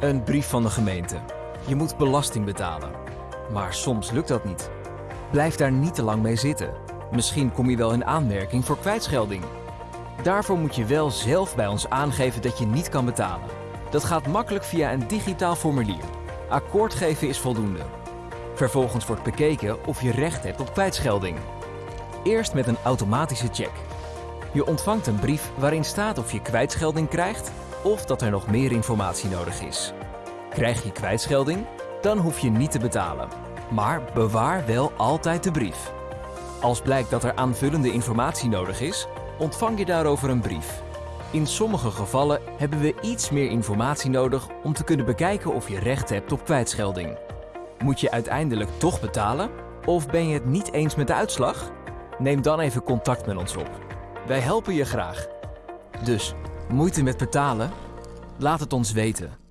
Een brief van de gemeente. Je moet belasting betalen. Maar soms lukt dat niet. Blijf daar niet te lang mee zitten. Misschien kom je wel in aanmerking voor kwijtschelding. Daarvoor moet je wel zelf bij ons aangeven dat je niet kan betalen. Dat gaat makkelijk via een digitaal formulier. Akkoord geven is voldoende. Vervolgens wordt bekeken of je recht hebt op kwijtschelding. Eerst met een automatische check. Je ontvangt een brief waarin staat of je kwijtschelding krijgt of dat er nog meer informatie nodig is. Krijg je kwijtschelding? Dan hoef je niet te betalen. Maar bewaar wel altijd de brief. Als blijkt dat er aanvullende informatie nodig is, ontvang je daarover een brief. In sommige gevallen hebben we iets meer informatie nodig om te kunnen bekijken of je recht hebt op kwijtschelding. Moet je uiteindelijk toch betalen? Of ben je het niet eens met de uitslag? Neem dan even contact met ons op. Wij helpen je graag. Dus, moeite met betalen? Laat het ons weten.